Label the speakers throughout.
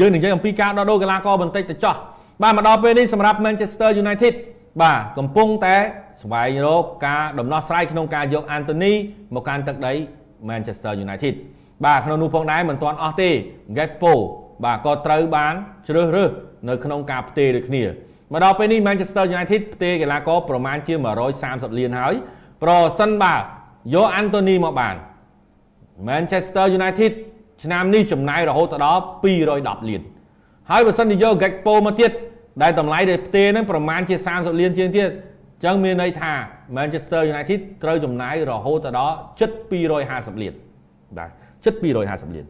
Speaker 1: យើងនិយាយអំពីការដោះដូរកីឡាករបន្តិចទៅចោះបាទមកដល់ពេលនេះសម្រាប់ Manchester United បាទកំពុងតែស្វែងរកការដំណោះស្រាយក្នុងការយក Anthony មកកាន់ទឹកដី Manchester United បាទក្នុងនោះផងដែរមិនទាន់អស់ទេ Gakpo បាទក៏ត្រូវបានជ្រើសរើសនៅក្នុងការផ្ទេរដូចគ្នាមកដល់ពេលនេះ Manchester United ផ្ទេរកីឡាករប្រមាណជា130លានហើយប្រសិនបើយក Anthony មកបាន Manchester United ឆ្នាំនេះចំណាយរហូតដល់210លានហើយបើសិនជាយក Gakpo មកទៀតដែលតម្លៃដែលផ្ទេរហ្នឹងប្រមាណជា30លានជាងទៀតអញ្ចឹងមានន័យថា Manchester United ត្រូវចំណាយរហូតដល់ជិត250លានបាទជិត250លាន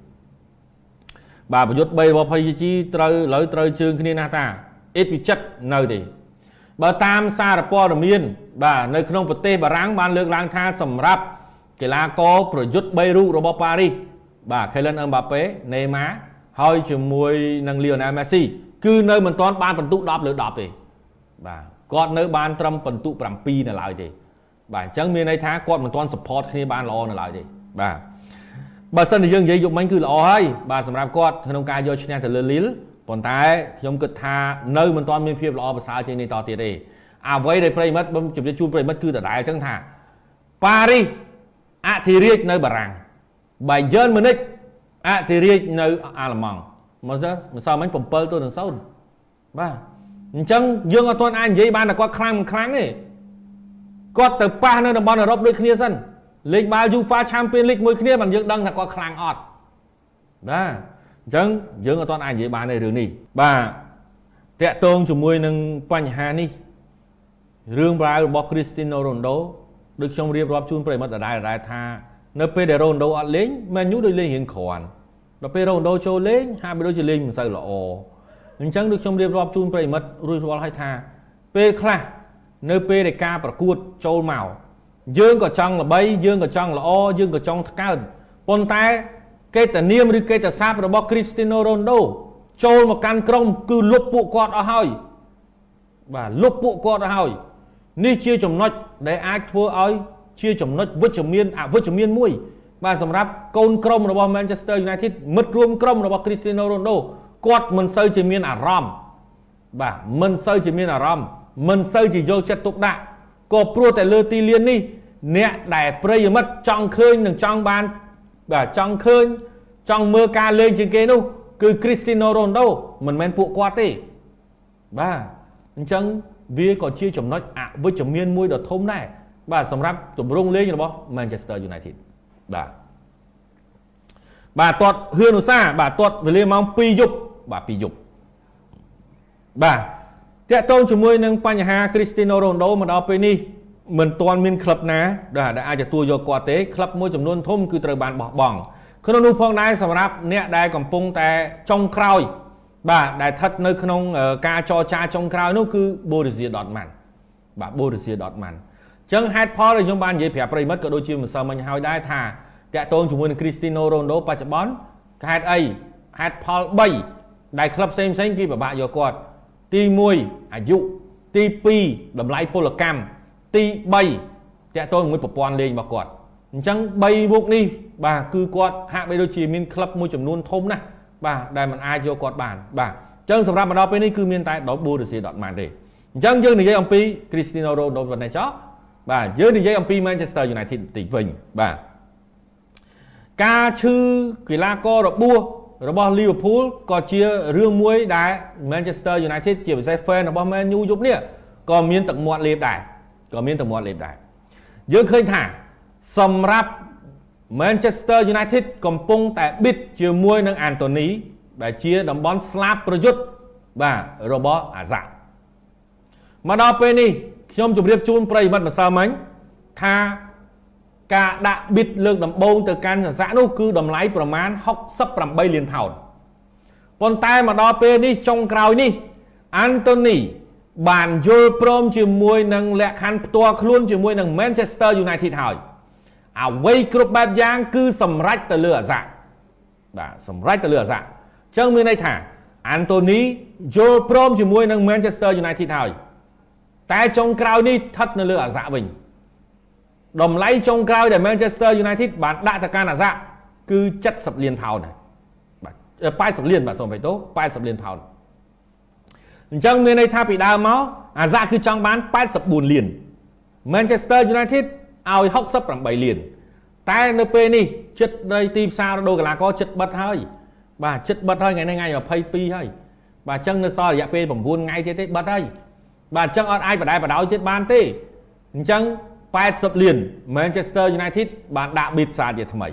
Speaker 1: បាទប្រយុទ្ធ3របស់ PSG ត្រូវឥឡូវត្រូវជើងគ្នាណាស់តាអ៊ីតវិចិត្រនៅទេបើតាមសារព័ត៌មាន បាទនៅក្នុងប្រទេសបារាំងបានលើកឡើងថាសម្រាប់កីឡាករប្រយុទ្ធ3រូបរបស់ប៉ារីស បាទ Kylian Mbappe Neymar ហើយជាមួយនឹង Lionel Messi គឺនៅមិនទាន់បានបន្ទុក10លើ10ទេបាទគាត់នៅបានត្រឹមបន្ទុក7នៅឡើយទេបាទអញ្ចឹងមានន័យថាគាត់មិនទាន់ support គ្នាបានល្អនៅឡើយទេបាទបើសិនជាយើងនិយាយយកមិញគឺល្អហើយបាទសម្រាប់គាត់ក្នុងការយកឈ្នះទៅលើ Lille ប៉ុន្តែខ្ញុំគិតថានៅមិនទាន់មានភាពល្អប្រសើរជាងនេះតទៀតទេអ្វីដែលប្រិមិត្តខ្ញុំជម្រាបជូនប្រិមិត្តគឺដដែលអញ្ចឹងថាប៉ារីសអធិរាជនៅបារាំង បាយឺនម៉ូនិចអធិរាជនៅអាល្លឺម៉ង់មកទៅម្សិលមិញ7ទៅនឹង0បាទអញ្ចឹងយើងអត់ទាន់អាចនិយាយបានថាគាត់ខ្លាំងមិនខ្លាំងទេគាត់ទៅប៉ះនៅតំបន់អឺរ៉ុបដូចគ្នាសិនលេខបាល់ UEFA Champions League មួយគ្នាបានយើងដឹងថាគាត់ខ្លាំងអត់បាទអញ្ចឹងយើងអត់ទាន់អាចនិយាយបានទេរឿងនេះបាទតាក់ទងជាមួយនឹងបញ្ហានេះរឿងរ៉ាវរបស់ Cristiano Ronaldo ដូចខ្ញុំរៀបរាប់ជូនប្រិមិត្តដដែលដែរថា នៅពេលដែល Ronaldo អត់លេង Man U ដូចលេងរៀងគ្រាន់ដល់ពេល Ronaldo ចូលលេងហាក់បីដូចជាលេងមិនសូវល្អអញ្ចឹងដូចខ្ញុំរៀបរាប់ជូនប្រិមិត្តរួចរាល់ហើយថាពេលខ្លះនៅពេលដែលការប្រកួតចូលមកយើងក៏ចង់ល្បីយើងក៏ចង់ល្អយើងក៏ចង់ថ្កើងប៉ុន្តែកេតនាមឬកេតស័ព្ទរបស់ Cristiano Ronaldo ចូលមកកាន់ក្រុមគឺលុបពួកគាត់អស់ហើយបាទលុបពួកគាត់អស់ហើយនេះជាចំណុចដែលអាចធ្វើឲ្យ ជាចំណុចវិជ្ជមានអវិជ្ជមានមួយ បាទសម្រាប់កូនក្រុមរបស់ Manchester United មិត្តរួមក្រុមរបស់ Cristiano Ronaldo គាត់មិនសូវជាមានអារម្មណ៍បាទមិនសូវជាមានអារម្មណ៍មិនសូវជាយកចិត្តទុកដាក់ក៏ព្រោះតែលើទីលាននេះ អ្នកដែលប្រិយមិត្តចង់ឃើញនិងចង់បានបាទចង់ឃើញ ចង់មើលការលេងជាងគេនោះ គឺ Cristiano Ronaldo មិនមែនពួកគាត់ទេបាទអញ្ចឹងវាក៏ជាចំណុចអវិជ្ជមានមួយដ៏ធំដែរ បាទសម្រាប់ទម្រង់លេងរបស់ Manchester United បាទបាទទាត់ហឿនឧស្សាហ៍បាទទាត់វេលាម៉ោង2យប់បាទ2យប់បាទតាក់ទងជាមួយនឹងបញ្ហា Cristiano Ronaldo មកដល់ពេលនេះមិនទាន់មានក្លឹបណាដែលអាចទទួលយកគាត់ទេក្លឹបមួយចំនួនធំគឺត្រូវបានបោះបង់ក្នុងនោះផងដែរសម្រាប់អ្នកដែលកំពុងតែចុងក្រោយ បាទដែលស្ថិតនៅក្នុងការចរចាចុងក្រោយនោះគឺ Borussia Dortmund បាទ Borussia Dortmund អញ្ចឹងហេតុផលដែលខ្ញុំបាននិយាយប្រាប់ប្រិមិត្តក៏ដូចជាម្សិលមិញហើយដែរថាតាក់ទងជាមួយនឹង Cristiano Ronaldo បច្ចុប្បន្នហេតុអីហេតុផល3ដែលក្លឹបផ្សេងផ្សេងគេពិបាកយកគាត់ទី1អាយុទី2តម្លៃពលកម្មទី3តាក់ទងជាមួយប្រព័ន្ធលេងរបស់គាត់អញ្ចឹង3មុខនេះបាទគឺគាត់ហាក់បីដូចជាមានក្លឹបមួយចំនួនធំណាស់បាទដែលมันអាចយកគាត់បានបាទអញ្ចឹងសម្រាប់មកដល់ពេលនេះគឺមានតែដល់ Borussia Dortmund ទេអញ្ចឹងយើងនិយាយអំពី Cristiano Ronaldo ប៉ុណ្ណេះចុះ បាទយើងនិយាយអំពី Manchester United បន្តិចវិញបាទការឈឺកីឡាកររបួសរបស់ Liverpool ក៏ជារឿងមួយដែល Manchester United ជាពិសេស fan របស់ Man U យប់នេះក៏មានទឹកមាត់លេបដែរក៏មានទឹកមាត់លេបដែរយើងឃើញថាសម្រាប់ Manchester United កំពុងតែប៊ីតជាមួយនឹង Anthony ដែលជាតំបន់ស្លាប់ប្រយុទ្ធបាទរបស់អាសាមកដល់ពេលនេះ ខ្ញុំជម្រាបជូនប្រិយមិត្តម្សិលមិញថាការដាក់ប៊ីតលើកដំបូងទៅកាន់សស័កនោះគឺតម្លៃប្រមាណ68លានផោនប៉ុន្តែមកដល់ពេលនេះចុងក្រោយនេះអាន់តូនីបានយល់ព្រមជាមួយនឹងលក្ខខណ្ឌផ្ទាល់ខ្លួនជាមួយនឹង Manchester United ហើយអ្វីគ្រប់បែបយ៉ាងគឺសម្រេចទៅលើអាសាបាទសម្រេចទៅលើអាសាអញ្ចឹងមានន័យថាអាន់តូនីយល់ព្រមជាមួយនឹង Manchester United ហើយ តែចុងក្រោយនេះស្ថិតនៅលើអាសាវិញតម្លៃចុងក្រោយដែល Manchester United បានដាក់ទៅកាន់អាសាគឺ70លានផោនដែរបាទ80លានបាទសូមបៃតូ80លានផោនអញ្ចឹងមានន័យថាពីដើមមកអាសាគឺចង់បាន84លាន Manchester United ឲ្យ68លានតែនៅពេលនេះចិត្តនៃទីផ្សាររដូវកីឡាករចិត្តបិទហើយបាទចិត្តបិទហើយថ្ងៃនេះថ្ងៃ22ហើយបាទអញ្ចឹងនៅសល់រយៈពេល9ថ្ងៃទៀតទេបិទហើយ បាទអញ្ចឹងអត់អាចបដែបដោយទៀតបានទេអញ្ចឹង80លាន Manchester United បានដាក់ bid សារជាថ្មី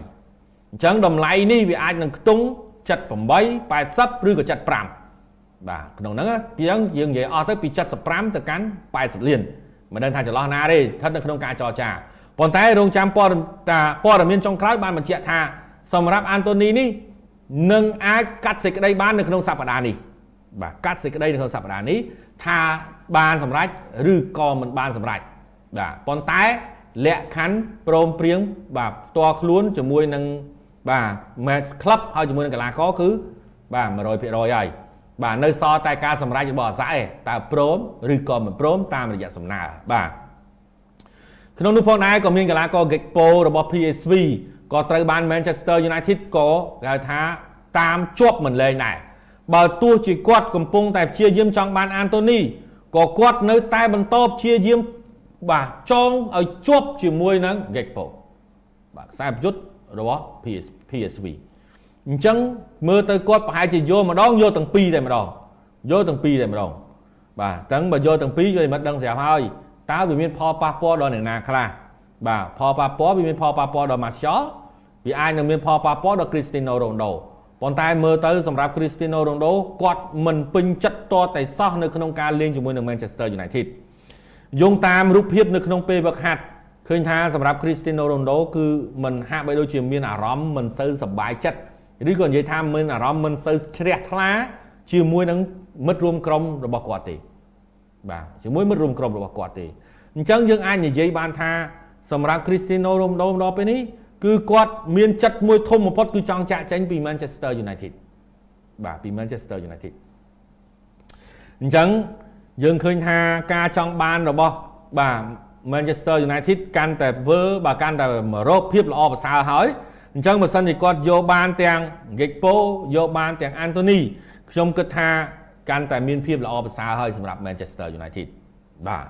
Speaker 1: អញ្ចឹងតម្លៃនេះវាអាចនឹងខ្ទង់78 80ឬក៏75បាទក្នុងហ្នឹងជាងយើងនិយាយអស់ទៅពី75ទៅកាន់80លានមិនដឹងថាចន្លោះណាទេស្ថិតនៅក្នុងការចរចាប៉ុន្តែរងចាំព័ត៌តាព័ត៌មានចុងក្រោយបានបញ្ជាក់ថាសម្រាប់អានតូនីនេះនឹងអាចកាត់សេចក្តីបាននៅក្នុងសប្តាហ៍នេះ បាទកាត់សេចក្តីនៅក្នុងសប្តាហ៍នេះថាបានសម្រេចឬក៏មិនបានសម្រេចបាទប៉ុន្តែលក្ខខណ្ឌព្រមព្រៀងបាទផ្ទាល់ខ្លួនជាមួយនឹងបាទ match club ហើយជាមួយនឹងកីឡាករគឺបាទ100%ហើយបាទនៅសល់តែការសម្រេចរបស់អាសាឯតើព្រមឬក៏មិនព្រមតាមរយៈសំណើបាទក្នុងនោះផងដែរក៏មានកីឡាករ Gakpo របស់ PSV ក៏ត្រូវបាន Manchester United ក៏គេហៅថាតាមជាប់មិនលែងដែរ បើទោះជាគាត់កំពុងតែព្យាយាមចង់បានអានតូនីក៏គាត់នៅតែបន្តព្យាយាមបាទចងឲ្យជាប់ជាមួយនឹង Gakpo បាទខ្សែប្រយុទ្ធរបស់ PS PSV អញ្ចឹងមើលទៅគាត់ប្រហែលជាយកម្ដងយកទាំងពីរតែម្ដងយកទាំងពីរតែម្ដងបាទអញ្ចឹងបើយកទាំងពីរវាមិនដឹងស្រាប់ហើយតើវាមានផលប៉ះពាល់ដល់អ្នកណាខ្លះបាទផលប៉ះពាល់វាមានផលប៉ះពាល់ដល់ Martial វាអាចនឹងមានផលប៉ះពាល់ដល់ Cristiano Ronaldo ប៉ុន្តែមើលទៅសម្រាប់ Cristiano Ronaldo គាត់មិនពេញចិត្តតតែសោះនៅក្នុងការលេងជាមួយនឹង Manchester United យោងតាមរូបភាពនៅក្នុងពេលវឹកហាត់ឃើញថាសម្រាប់ Cristiano Ronaldo គឺមិនហាក់បីដូចជាមានអារម្មណ៍មិនសូវសប្បាយចិត្តឬក៏និយាយថាមានអារម្មណ៍មិនសូវជ្រះថ្លាជាមួយនឹងមិត្តរួមក្រុមរបស់គាត់ទេបាទជាមួយមិត្តរួមក្រុមរបស់គាត់ទេអញ្ចឹងយើងអាចនិយាយបានថាសម្រាប់ Cristiano Ronaldo ដល់ពេលនេះ គឺគាត់មានចិត្តមួយធំបំផុតគឺចង់ចាក់ចេញពី Manchester United បាទពី Manchester United អញ្ចឹងយើងឃើញថាការចង់បានរបស់បាទ Manchester United កាន់តែវើបាទកាន់តែរកភាពល្អប្រសើរហើយអញ្ចឹងបើសិនជាគាត់យកបានទាំង Gakpo យកបានទាំង Anthony ខ្ញុំគិតថាកាន់តែមានភាពល្អប្រសើរហើយសម្រាប់ Manchester United បាទ